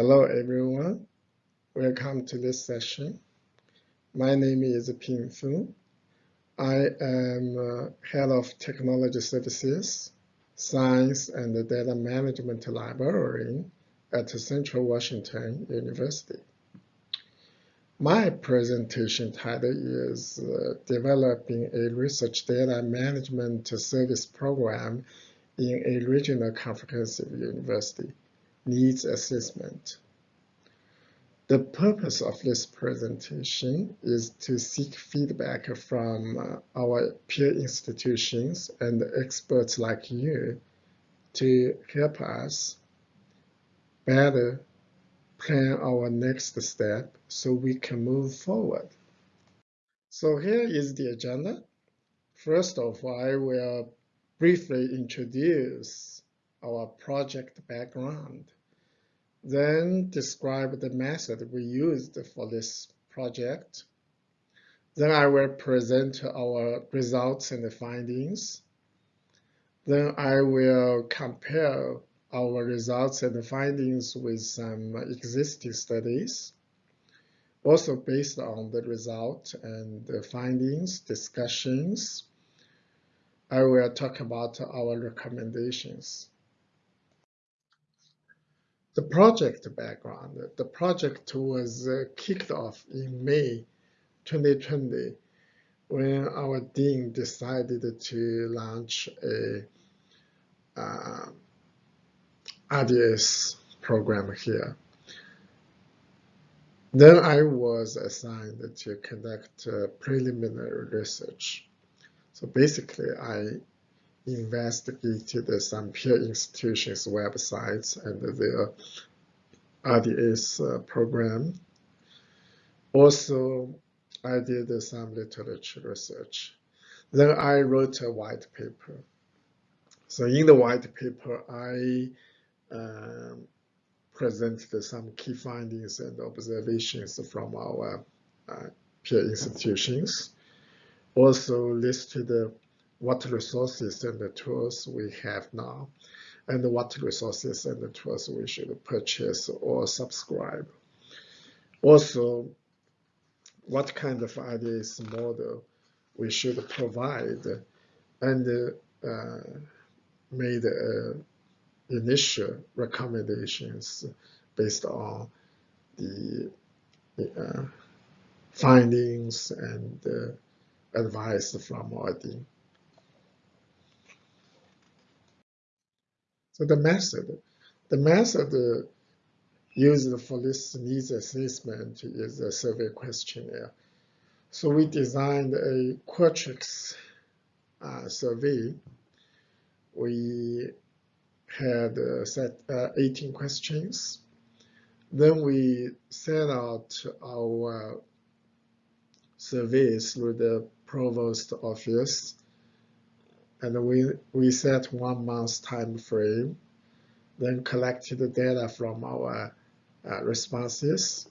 Hello, everyone. Welcome to this session. My name is Ping Fu. I am uh, Head of Technology Services, Science and Data Management Library at Central Washington University. My presentation title is uh, Developing a Research Data Management Service Program in a Regional Comprehensive University Needs Assessment. The purpose of this presentation is to seek feedback from uh, our peer institutions and experts like you to help us better plan our next step so we can move forward. So here is the agenda. First of all, I will briefly introduce our project background, then describe the method we used for this project. Then I will present our results and the findings. Then I will compare our results and the findings with some existing studies. Also based on the result and the findings, discussions, I will talk about our recommendations. The project background. The project was uh, kicked off in May 2020 when our dean decided to launch a uh, RDS program here. Then I was assigned to conduct uh, preliminary research. So basically, I investigated some peer institutions' websites and their RDS uh, program. Also, I did some literature research. Then I wrote a white paper. So in the white paper, I um, presented some key findings and observations from our uh, peer institutions. Also listed what resources and the tools we have now, and what resources and the tools we should purchase or subscribe. Also, what kind of RDS model we should provide, and uh, made a initial recommendations based on the uh, findings and uh, advice from our dean. So the method, the method used for this needs assessment is a survey questionnaire. So we designed a Qualtrics uh, survey. We had uh, set uh, 18 questions. Then we sent out our surveys through the provost office and we, we set one month time frame, then collected the data from our uh, responses.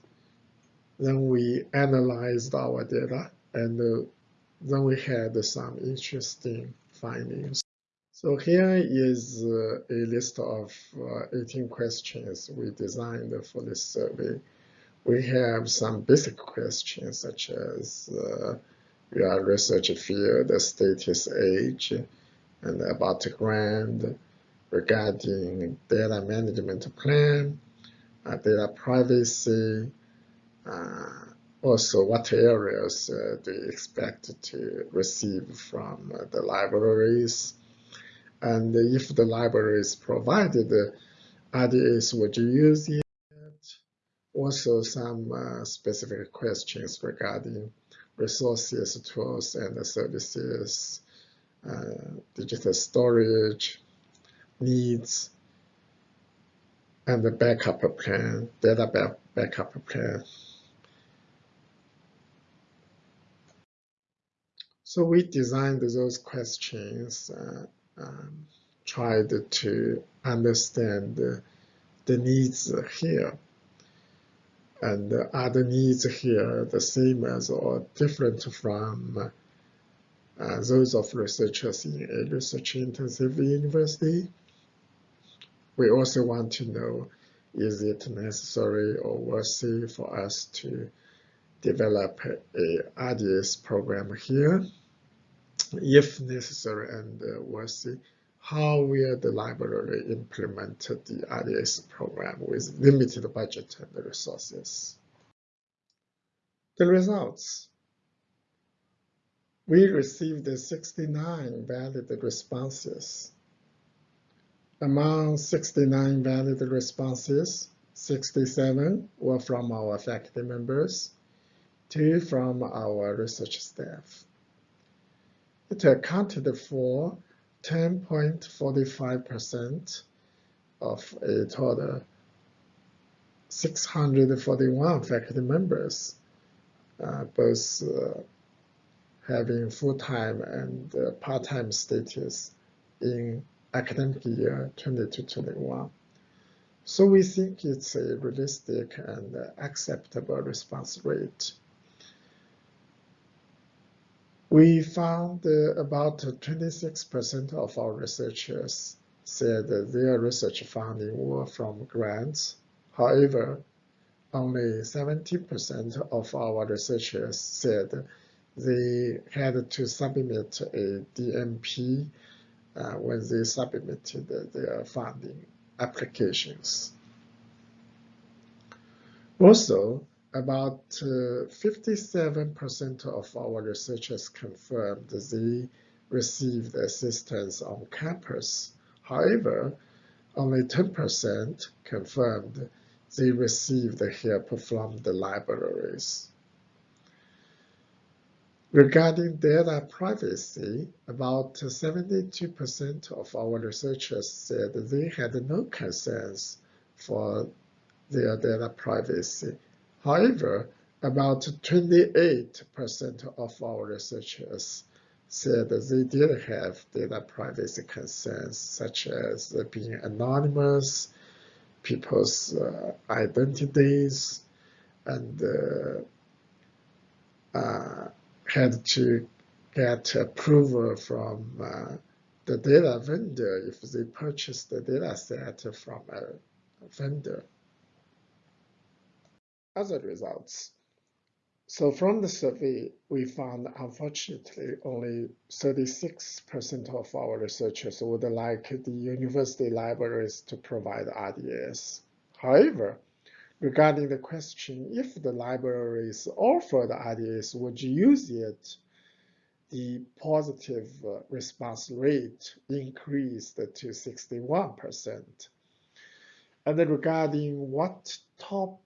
Then we analyzed our data and uh, then we had some interesting findings. So here is uh, a list of uh, 18 questions we designed for this survey. We have some basic questions such as uh, your research field, the status, age, and about the grant regarding data management plan, uh, data privacy, uh, also what areas uh, do you expect to receive from uh, the libraries, and if the library is provided RDS, would you use it? Also some uh, specific questions regarding resources, tools, and services, uh, digital storage needs, and the backup plan, data back backup plan. So we designed those questions uh, um, tried to understand the, the needs here. And the needs here the same as or different from uh, those of researchers in a research-intensive university? We also want to know is it necessary or worthy for us to develop a RDS program here? If necessary and uh, worthy, how will the library implement the RDS program with limited budget and resources? The results. We received 69 valid responses. Among 69 valid responses, 67 were from our faculty members, two from our research staff. It accounted for 10.45% of a total 641 faculty members, uh, both uh, having full-time and uh, part-time status in academic year 2021. So we think it's a realistic and acceptable response rate. We found about 26% of our researchers said their research funding were from grants. However, only 70% of our researchers said they had to submit a DMP uh, when they submitted their funding applications. Also, about 57% uh, of our researchers confirmed they received assistance on campus. However, only 10% confirmed they received help from the libraries. Regarding data privacy, about 72% of our researchers said they had no concerns for their data privacy. However, about 28% of our researchers said they did have data privacy concerns, such as being anonymous, people's uh, identities, and uh, uh, had to get approval from uh, the data vendor if they purchase the data set from a vendor. Other results. So from the survey, we found unfortunately only 36% of our researchers would like the university libraries to provide RDS. However, regarding the question if the libraries offered RDS, would you use it? The positive uh, response rate increased to 61%. And then regarding what top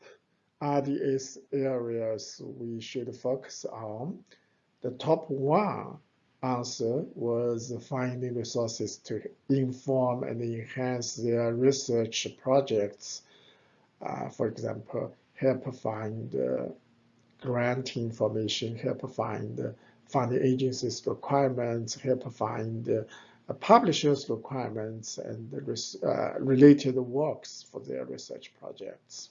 RDS areas we should focus on, the top one answer was finding resources to inform and enhance their research projects for example, help find uh, grant information, help find uh, funding agencies requirements, help find uh, publishers requirements and uh, related works for their research projects.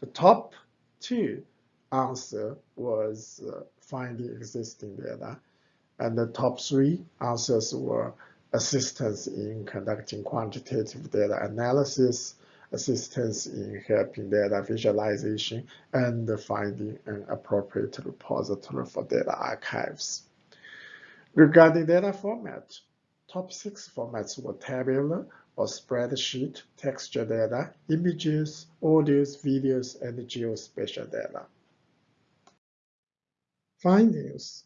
The top two answer was uh, finding existing data, and the top three answers were assistance in conducting quantitative data analysis, assistance in helping data visualization and finding an appropriate repository for data archives. Regarding data format, top six formats were tabular or spreadsheet, texture data, images, audios, videos, and geospatial data. Findings.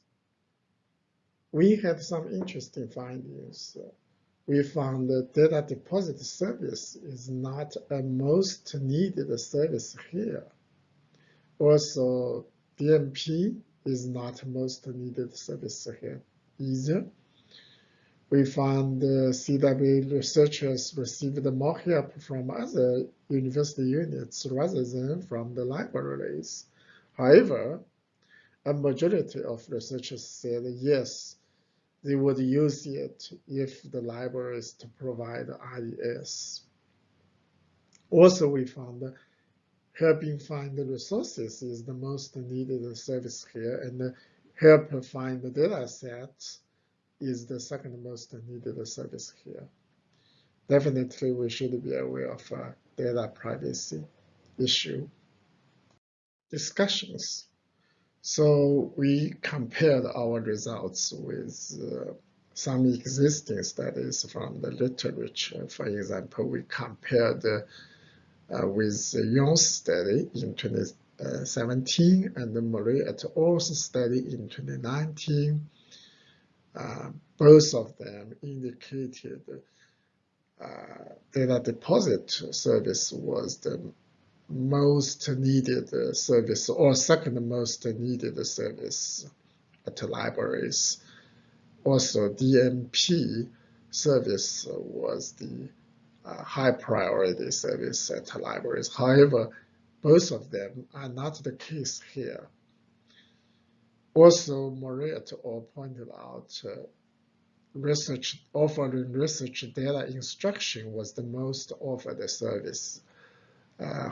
We had some interesting findings we found that data deposit service is not a most needed service here. Also, DMP is not most needed service here either. We found uh, the CW researchers received more help from other university units rather than from the libraries. However, a majority of researchers said yes, they would use it if the libraries to provide RDS. Also, we found helping find the resources is the most needed service here, and help find the data sets is the second most needed service here. Definitely, we should be aware of uh, data privacy issue. Discussions. So we compared our results with uh, some existing studies from the literature. For example, we compared uh, with the Yong's study in 2017 and the et al.'s study in 2019. Uh, both of them indicated uh, data deposit service was the most needed service or second most needed service at libraries. Also, DMP service was the uh, high priority service at libraries. However, both of them are not the case here. Also, Murray et al. pointed out uh, research offering research data instruction was the most offered service.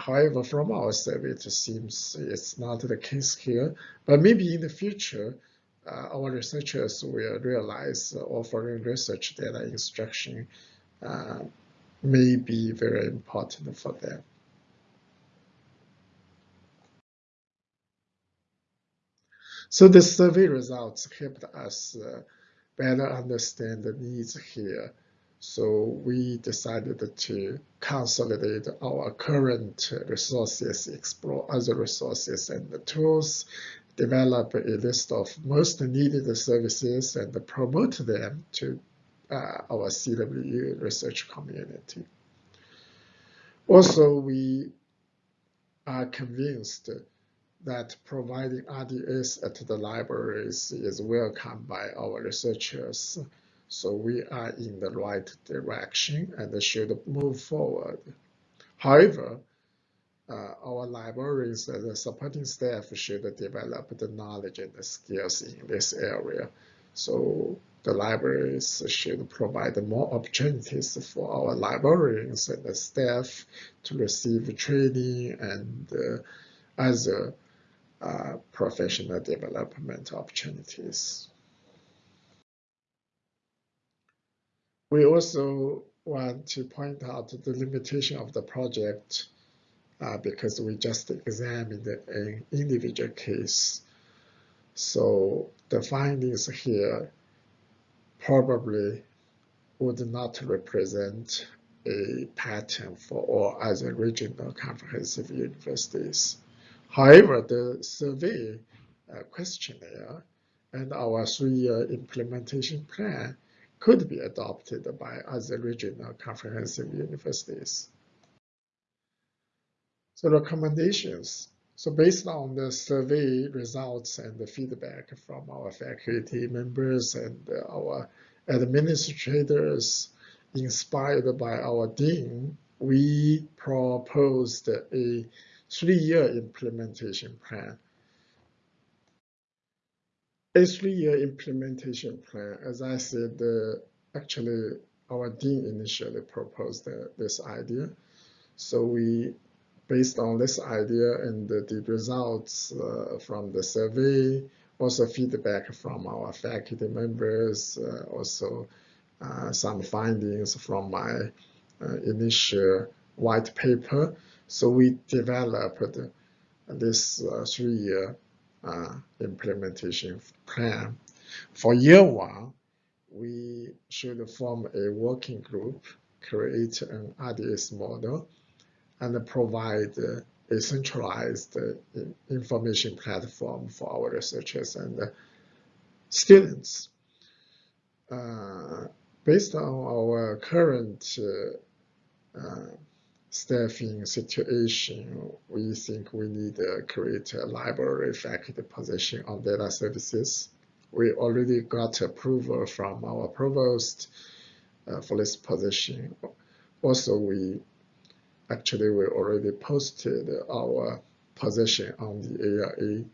However, from our survey, it seems it's not the case here, but maybe in the future, uh, our researchers will realize offering research data instruction uh, may be very important for them. So the survey results helped us uh, better understand the needs here. So we decided to consolidate our current resources, explore other resources and tools, develop a list of most needed services and promote them to uh, our CWU research community. Also, we are convinced that providing RDS at the libraries is welcomed by our researchers. So we are in the right direction and should move forward. However, uh, our libraries and the supporting staff should develop the knowledge and the skills in this area. So the libraries should provide more opportunities for our librarians and the staff to receive training and uh, other uh, professional development opportunities. We also want to point out the limitation of the project uh, because we just examined an individual case. So the findings here probably would not represent a pattern for all other regional comprehensive universities. However, the survey uh, questionnaire and our three-year implementation plan could be adopted by other regional comprehensive universities. So recommendations. So based on the survey results and the feedback from our faculty members and our administrators, inspired by our dean, we proposed a three-year implementation plan. A three-year implementation plan, as I said, uh, actually our dean initially proposed uh, this idea. So we, based on this idea and the, the results uh, from the survey, also feedback from our faculty members, uh, also uh, some findings from my uh, initial white paper, so we developed this three-year uh, implementation plan. For year one, we should form a working group, create an RDS model, and provide a centralized uh, information platform for our researchers and students. Uh, based on our current uh, uh staffing situation, we think we need to create a library faculty position on data services. We already got approval from our provost uh, for this position. Also, we actually we already posted our position on the ALA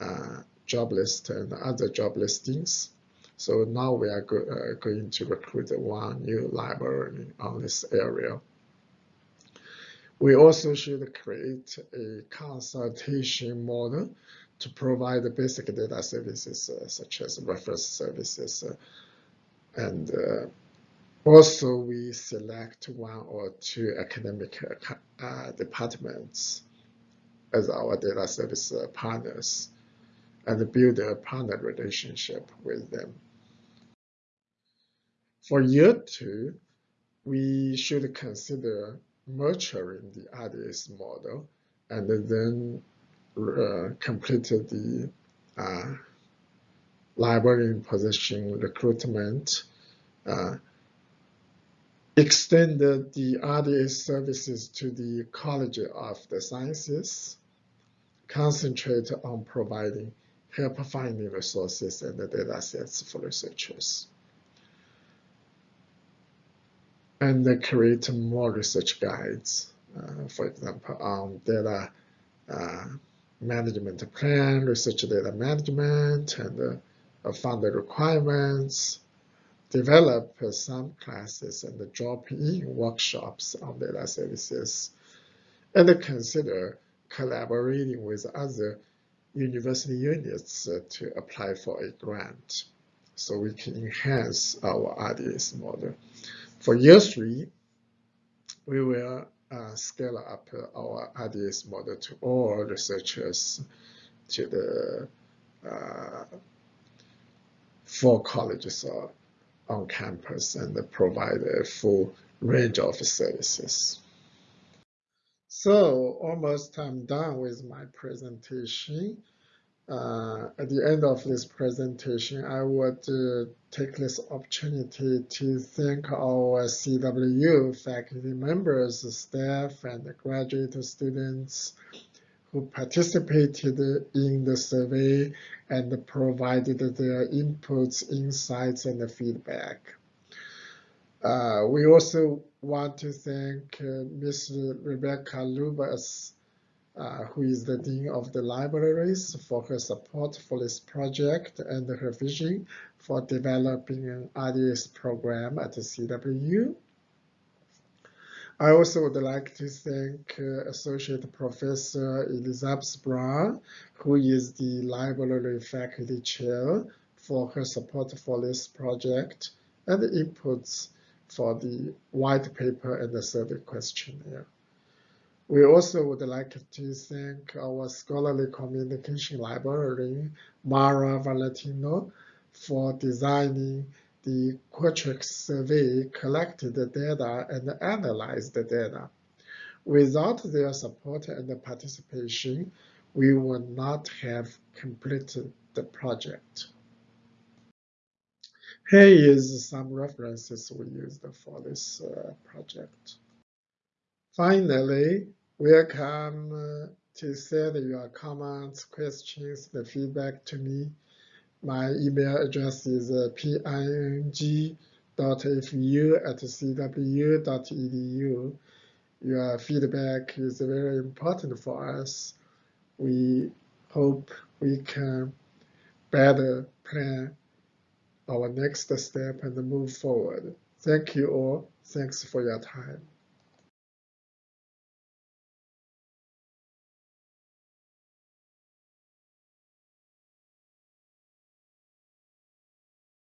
uh, job list and other job listings. So now we are go uh, going to recruit one new library on this area. We also should create a consultation model to provide the basic data services uh, such as reference services uh, and uh, Also, we select one or two academic uh, departments as our data service uh, partners and build a partner relationship with them. For year two, we should consider maturing the RDS model and then uh, complete the uh, library position recruitment, uh, extend the RDS services to the College of the Sciences, concentrate on providing help finding resources and the data sets for researchers. And create more research guides, uh, for example, on data uh, management plan, research data management, and uh, fund requirements, develop some classes and drop in workshops on data services, and consider collaborating with other university units uh, to apply for a grant so we can enhance our RDS model. For year three, we will uh, scale up our RDS model to all researchers to the uh, four colleges on campus and provide a full range of services. So almost I'm done with my presentation. Uh, at the end of this presentation, I would uh, take this opportunity to thank our CWU faculty members, staff, and graduate students who participated in the survey and provided their inputs, insights, and feedback. Uh, we also want to thank uh, Ms. Rebecca Lubas, uh, who is the Dean of the Libraries, for her support for this project and her vision for developing an RDS program at CWU. I also would like to thank uh, Associate Professor Elizabeth Brown, who is the Library Faculty Chair, for her support for this project and the inputs for the white paper and the survey questionnaire. We also would like to thank our scholarly communication librarian, Maura Valentino, for designing the Qualtrics survey, collected the data, and analyzed the data. Without their support and participation, we would not have completed the project. Here is some references we used for this uh, project. Finally, welcome to send your comments, questions, the feedback to me. My email address is uh, ping.fu at cwu.edu. Your feedback is very important for us. We hope we can better plan our next step and move forward. Thank you all. Thanks for your time.